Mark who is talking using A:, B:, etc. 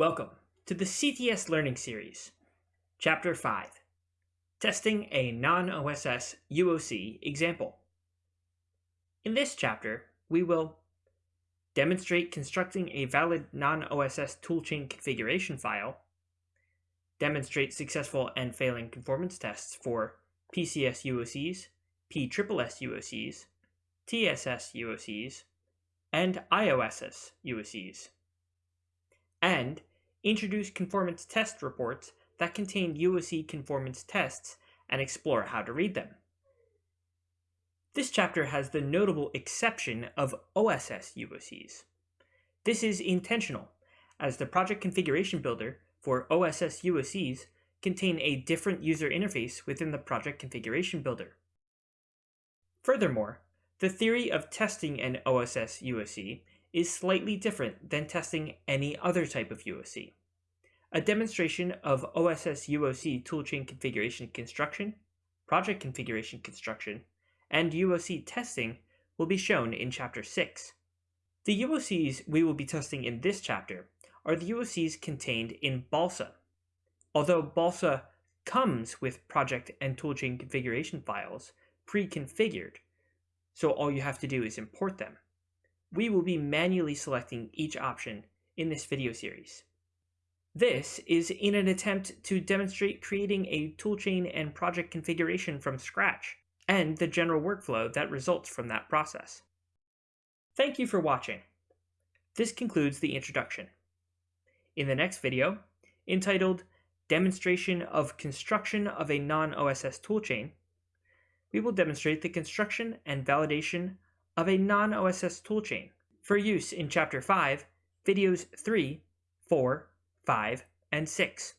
A: Welcome to the CTS Learning Series, Chapter 5 Testing a Non-OSS UOC Example. In this chapter, we will demonstrate constructing a valid non-OSS toolchain configuration file, demonstrate successful and failing conformance tests for PCS UOCs, PSSS UOCs, TSS UOCs, and IOSS UOCs, and introduce conformance test reports that contain UOC conformance tests and explore how to read them. This chapter has the notable exception of OSS UOCs. This is intentional, as the project configuration builder for OSS UOCs contain a different user interface within the project configuration builder. Furthermore, the theory of testing an OSS UOC is slightly different than testing any other type of UOC. A demonstration of OSS UOC toolchain configuration construction, project configuration construction, and UOC testing will be shown in Chapter 6. The UOCs we will be testing in this chapter are the UOCs contained in Balsa. Although Balsa comes with project and toolchain configuration files pre-configured, so all you have to do is import them. We will be manually selecting each option in this video series. This is in an attempt to demonstrate creating a toolchain and project configuration from scratch, and the general workflow that results from that process. Thank you for watching. This concludes the introduction. In the next video, entitled Demonstration of Construction of a Non-OSS Toolchain, we will demonstrate the construction and validation of a non-OSS toolchain for use in Chapter 5, videos 3, 4, 5, and 6.